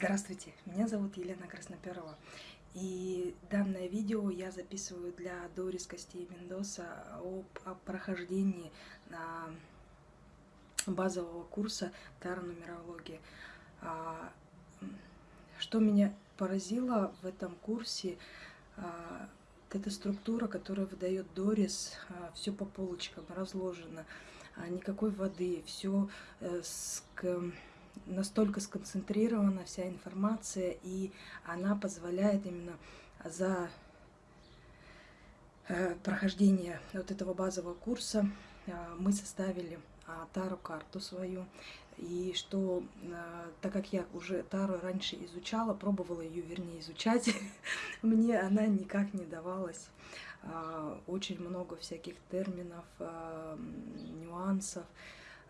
Здравствуйте, меня зовут Елена Красноперова. И данное видео я записываю для Дорис Костей Мендоса об, о прохождении на базового курса Таро-нумерологии. А, что меня поразило в этом курсе, а, это структура, которая выдает Дорис, а, все по полочкам разложено, никакой воды, все э, с настолько сконцентрирована вся информация, и она позволяет именно за э, прохождение вот этого базового курса э, мы составили а, Тару карту свою. И что, э, так как я уже Тару раньше изучала, пробовала ее, вернее, изучать, мне она никак не давалась. А, очень много всяких терминов, нюансов.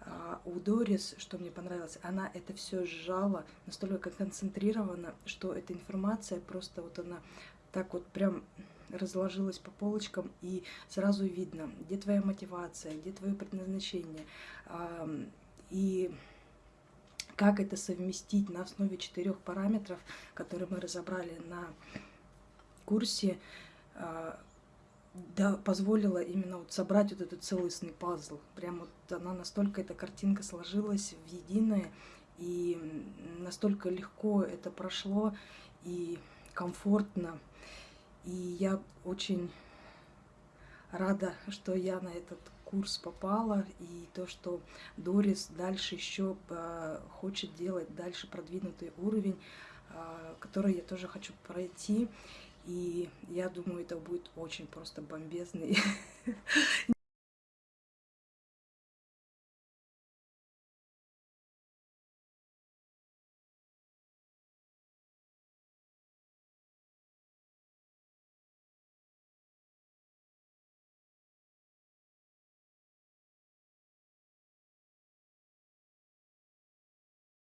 А у Дорис, что мне понравилось, она это все сжала, настолько концентрирована, что эта информация просто вот она так вот прям разложилась по полочкам, и сразу видно, где твоя мотивация, где твое предназначение, и как это совместить на основе четырех параметров, которые мы разобрали на курсе, а, да, позволила именно вот собрать вот этот целостный пазл. Прям вот она настолько, эта картинка сложилась в единое, и настолько легко это прошло, и комфортно. И я очень рада, что я на этот курс попала, и то, что Дорис дальше еще а, хочет делать, дальше продвинутый уровень, а, который я тоже хочу пройти. И я думаю, это будет очень просто бомбезный